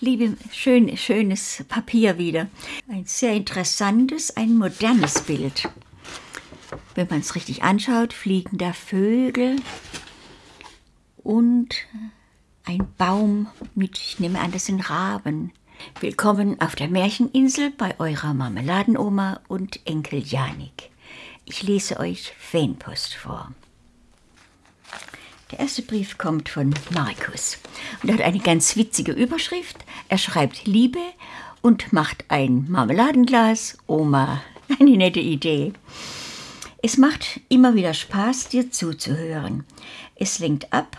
Liebe, schön, schönes Papier wieder. Ein sehr interessantes, ein modernes Bild. Wenn man es richtig anschaut, fliegen da Vögel und ein Baum mit, ich nehme an, das sind Raben. Willkommen auf der Märcheninsel bei eurer Marmeladenoma und Enkel Janik. Ich lese euch Fanpost vor. Der erste Brief kommt von Markus und hat eine ganz witzige Überschrift. Er schreibt Liebe und macht ein Marmeladenglas. Oma, eine nette Idee. Es macht immer wieder Spaß, dir zuzuhören. Es lenkt ab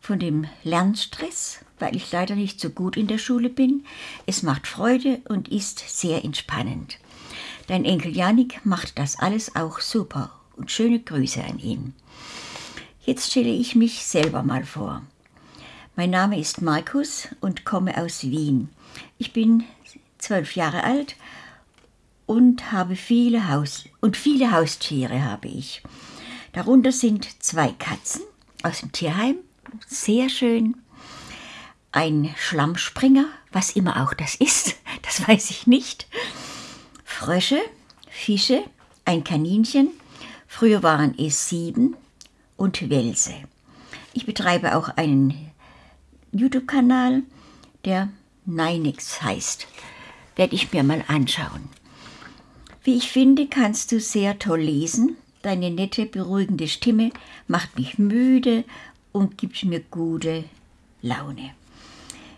von dem Lernstress, weil ich leider nicht so gut in der Schule bin. Es macht Freude und ist sehr entspannend. Dein Enkel Janik macht das alles auch super und schöne Grüße an ihn. Jetzt stelle ich mich selber mal vor. Mein Name ist Markus und komme aus Wien. Ich bin zwölf Jahre alt und habe viele Haus und viele Haustiere habe ich. Darunter sind zwei Katzen aus dem Tierheim, sehr schön. Ein Schlammspringer, was immer auch das ist, das weiß ich nicht. Frösche, Fische, ein Kaninchen. Früher waren es sieben, und Welse. Ich betreibe auch einen YouTube-Kanal, der Neinix heißt. Werde ich mir mal anschauen. Wie ich finde, kannst du sehr toll lesen. Deine nette, beruhigende Stimme macht mich müde und gibt mir gute Laune.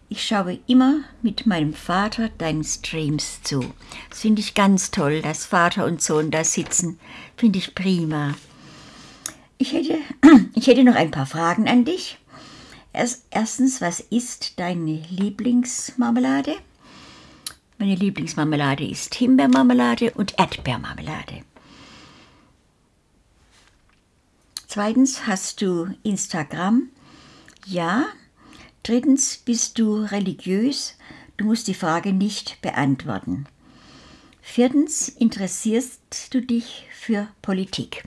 Ich schaue immer mit meinem Vater deinen Streams zu. Das finde ich ganz toll, dass Vater und Sohn da sitzen. Finde ich prima. Ich hätte, ich hätte noch ein paar Fragen an dich. erstens, was ist deine Lieblingsmarmelade? Meine Lieblingsmarmelade ist Himbeermarmelade und Erdbeermarmelade. Zweitens, hast du Instagram? Ja. Drittens, bist du religiös? Du musst die Frage nicht beantworten. Viertens, interessierst du dich für Politik?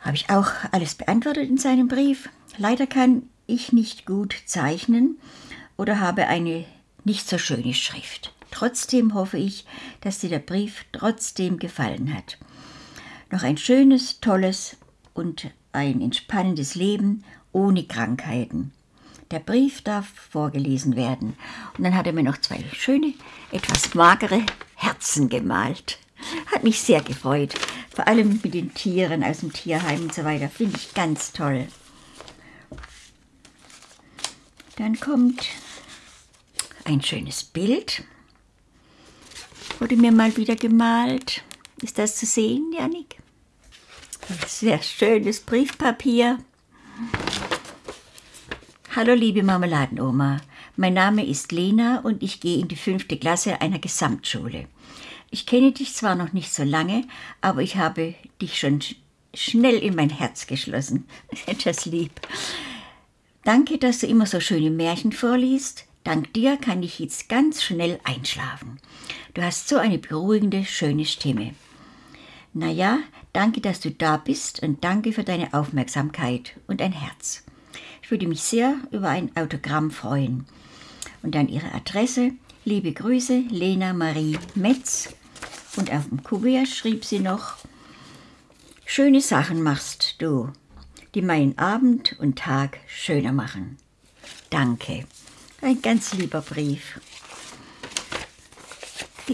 Habe ich auch alles beantwortet in seinem Brief. Leider kann ich nicht gut zeichnen oder habe eine nicht so schöne Schrift. Trotzdem hoffe ich, dass dir der Brief trotzdem gefallen hat. Noch ein schönes, tolles und ein entspannendes Leben ohne Krankheiten. Der Brief darf vorgelesen werden. Und dann hat er mir noch zwei schöne, etwas magere Herzen gemalt. Hat mich sehr gefreut. Vor allem mit den Tieren aus dem Tierheim und so weiter. Finde ich ganz toll. Dann kommt ein schönes Bild. Wurde mir mal wieder gemalt. Ist das zu sehen, Janik? Sehr schönes Briefpapier. Hallo liebe Marmeladenoma, mein Name ist Lena und ich gehe in die fünfte Klasse einer Gesamtschule. Ich kenne dich zwar noch nicht so lange, aber ich habe dich schon schnell in mein Herz geschlossen. Etwas lieb. Danke, dass du immer so schöne Märchen vorliest. Dank dir kann ich jetzt ganz schnell einschlafen. Du hast so eine beruhigende, schöne Stimme. Naja, danke, dass du da bist und danke für deine Aufmerksamkeit und ein Herz. Ich würde mich sehr über ein Autogramm freuen. Und dann ihre Adresse. Liebe Grüße, Lena Marie Metz, und auf dem Kuvert schrieb sie noch, Schöne Sachen machst du, die meinen Abend und Tag schöner machen. Danke. Ein ganz lieber Brief.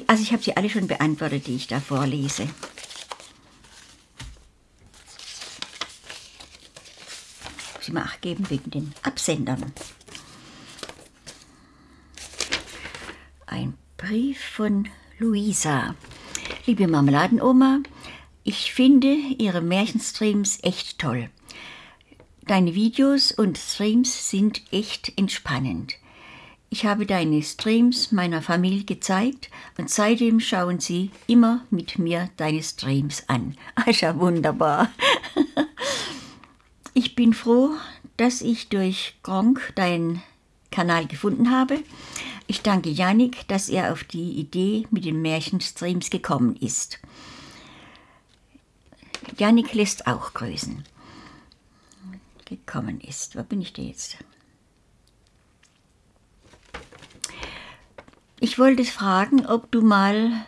Also ich habe sie alle schon beantwortet, die ich da vorlese. Muss ich mal geben wegen den Absendern. Ein Brief von Luisa. Liebe Marmeladenoma, ich finde Ihre Märchenstreams echt toll. Deine Videos und Streams sind echt entspannend. Ich habe deine Streams meiner Familie gezeigt und seitdem schauen sie immer mit mir deine Streams an. ist ja wunderbar. Ich bin froh, dass ich durch Gronk deinen Kanal gefunden habe. Ich danke Janik, dass er auf die Idee mit den Märchenstreams gekommen ist. Janik lässt auch grüßen. Gekommen ist. Wo bin ich denn jetzt? Ich wollte fragen, ob du mal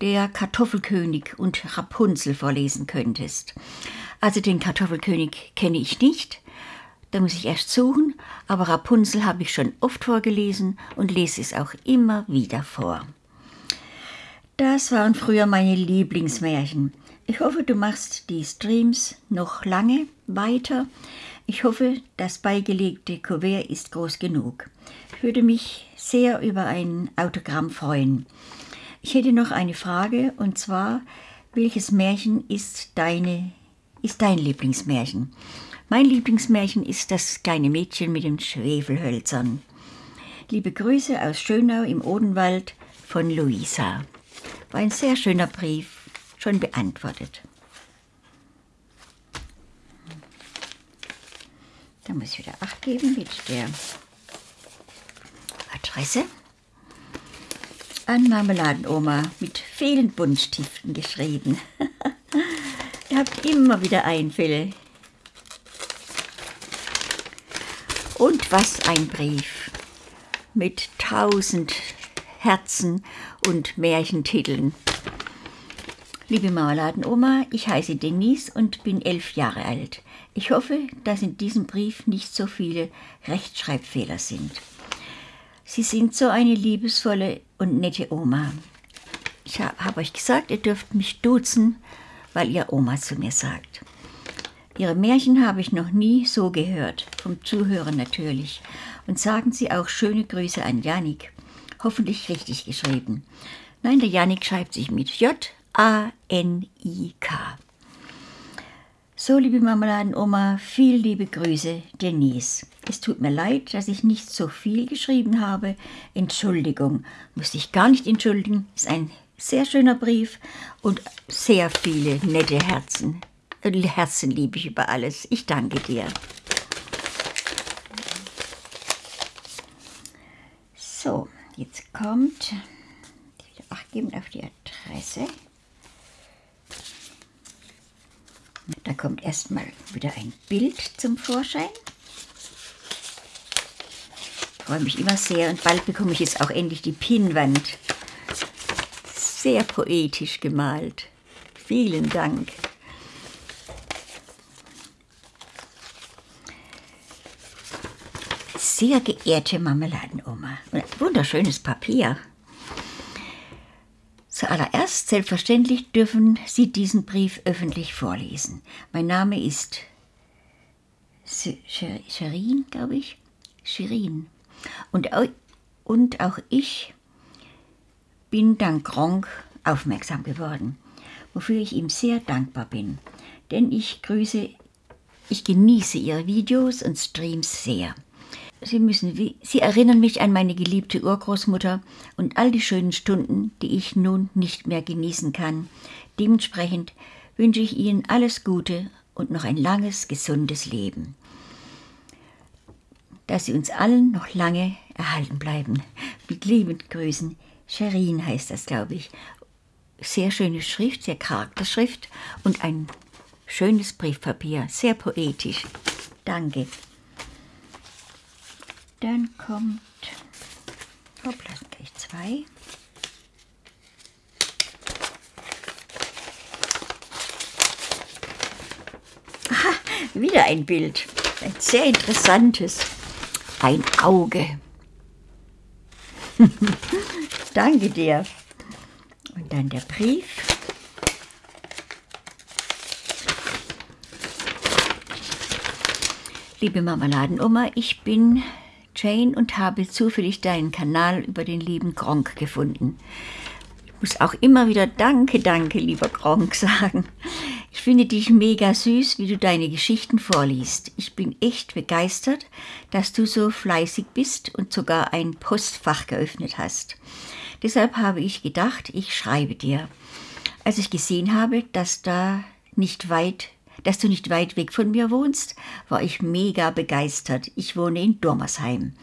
der Kartoffelkönig und Rapunzel vorlesen könntest. Also den Kartoffelkönig kenne ich nicht, da muss ich erst suchen, aber Rapunzel habe ich schon oft vorgelesen und lese es auch immer wieder vor. Das waren früher meine Lieblingsmärchen. Ich hoffe, du machst die Streams noch lange weiter. Ich hoffe, das beigelegte Kuvert ist groß genug. Ich würde mich sehr über ein Autogramm freuen. Ich hätte noch eine Frage und zwar, welches Märchen ist, deine, ist dein Lieblingsmärchen? Mein Lieblingsmärchen ist das kleine Mädchen mit den Schwefelhölzern. Liebe Grüße aus Schönau im Odenwald von Luisa. War ein sehr schöner Brief schon beantwortet. Da muss ich wieder Acht geben mit der Adresse. An Marmeladenoma mit vielen Buntstiften geschrieben. Ihr habt immer wieder Einfälle. Was ein Brief mit tausend Herzen und Märchentiteln. Liebe Marmeladenoma, ich heiße Denise und bin elf Jahre alt. Ich hoffe, dass in diesem Brief nicht so viele Rechtschreibfehler sind. Sie sind so eine liebesvolle und nette Oma. Ich habe euch gesagt, ihr dürft mich duzen, weil ihr Oma zu mir sagt. Ihre Märchen habe ich noch nie so gehört, vom Zuhören natürlich. Und sagen Sie auch schöne Grüße an Janik. Hoffentlich richtig geschrieben. Nein, der Janik schreibt sich mit J A-N-I-K. So, liebe Marmeladenoma, viel liebe Grüße, Denise. Es tut mir leid, dass ich nicht so viel geschrieben habe. Entschuldigung, muss ich gar nicht entschuldigen. Ist ein sehr schöner Brief und sehr viele nette Herzen. Herzen liebe ich über alles. Ich danke dir. So, jetzt kommt, Acht geben auf die Adresse. Da kommt erstmal wieder ein Bild zum Vorschein. Ich freue mich immer sehr und bald bekomme ich jetzt auch endlich die Pinnwand. Sehr poetisch gemalt. Vielen Dank. Sehr geehrte Marmeladenoma. Wunderschönes Papier. Zuallererst, selbstverständlich, dürfen Sie diesen Brief öffentlich vorlesen. Mein Name ist Shirin, glaube ich. Shirin. Und, und auch ich bin dank Gronk aufmerksam geworden, wofür ich ihm sehr dankbar bin. Denn ich grüße, ich genieße Ihre Videos und Streams sehr. Sie müssen, Sie erinnern mich an meine geliebte Urgroßmutter und all die schönen Stunden, die ich nun nicht mehr genießen kann. Dementsprechend wünsche ich Ihnen alles Gute und noch ein langes, gesundes Leben. Dass Sie uns allen noch lange erhalten bleiben. Mit lieben Grüßen. Sherin heißt das, glaube ich. Sehr schöne Schrift, sehr Charakterschrift und ein schönes Briefpapier, sehr poetisch. Danke. Dann kommt, hoppla, gleich zwei. Aha, wieder ein Bild. Ein sehr interessantes. Ein Auge. Danke dir. Und dann der Brief. Liebe Marmeladenoma, ich bin Jane und habe zufällig deinen Kanal über den lieben Gronk gefunden. Ich muss auch immer wieder Danke, danke, lieber Gronk sagen. Ich finde dich mega süß, wie du deine Geschichten vorliest. Ich bin echt begeistert, dass du so fleißig bist und sogar ein Postfach geöffnet hast. Deshalb habe ich gedacht, ich schreibe dir. Als ich gesehen habe, dass da nicht weit dass du nicht weit weg von mir wohnst, war ich mega begeistert. Ich wohne in Dormersheim.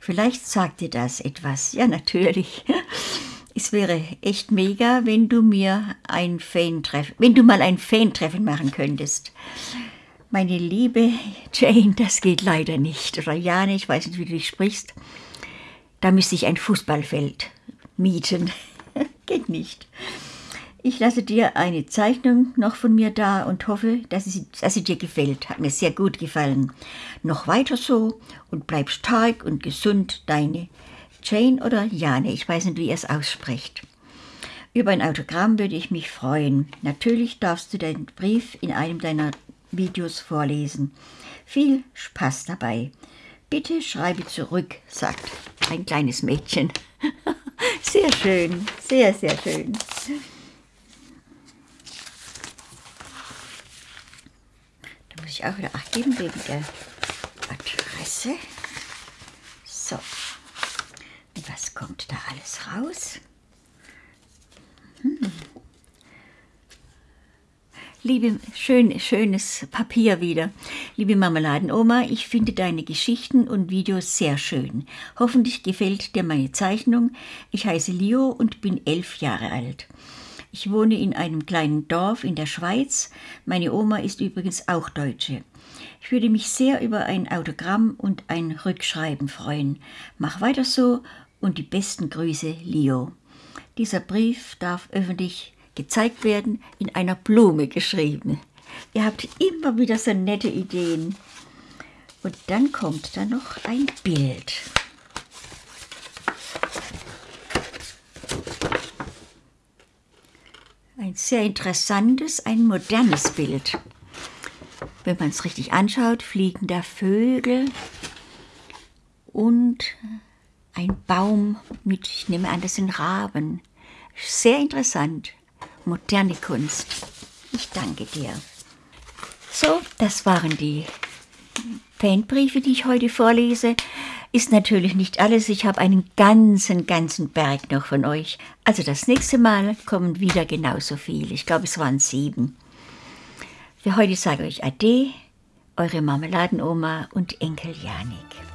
Vielleicht sagt dir das etwas. Ja, natürlich. Es wäre echt mega, wenn du mir ein Fan-Treffen, wenn du mal ein Fan-Treffen machen könntest. Meine liebe Jane, das geht leider nicht. Oder Jane, ich weiß nicht, wie du dich sprichst. Da müsste ich ein Fußballfeld mieten. Geht nicht. Ich lasse dir eine Zeichnung noch von mir da und hoffe, dass sie, dass sie dir gefällt. Hat mir sehr gut gefallen. Noch weiter so und bleib stark und gesund, deine Jane oder Jane. Ich weiß nicht, wie ihr es aussprecht. Über ein Autogramm würde ich mich freuen. Natürlich darfst du deinen Brief in einem deiner Videos vorlesen. Viel Spaß dabei. Bitte schreibe zurück, sagt ein kleines Mädchen. Sehr schön, sehr, sehr schön. Muss ich auch wieder Acht geben wegen der Adresse. So, und was kommt da alles raus? Hm. Liebe, schön, schönes Papier wieder. Liebe Marmeladenoma, ich finde deine Geschichten und Videos sehr schön. Hoffentlich gefällt dir meine Zeichnung. Ich heiße Leo und bin elf Jahre alt. Ich wohne in einem kleinen Dorf in der Schweiz. Meine Oma ist übrigens auch Deutsche. Ich würde mich sehr über ein Autogramm und ein Rückschreiben freuen. Mach weiter so und die besten Grüße, Leo. Dieser Brief darf öffentlich gezeigt werden, in einer Blume geschrieben. Ihr habt immer wieder so nette Ideen. Und dann kommt da noch ein Bild. Ein sehr interessantes, ein modernes Bild. Wenn man es richtig anschaut, fliegen da Vögel und ein Baum mit, ich nehme an, das sind Raben. Sehr interessant moderne Kunst. Ich danke dir. So, das waren die Fanbriefe, die ich heute vorlese. Ist natürlich nicht alles. Ich habe einen ganzen, ganzen Berg noch von euch. Also das nächste Mal kommen wieder genauso viele. Ich glaube, es waren sieben. Für heute sage ich Ade, eure Marmeladenoma und Enkel Janik.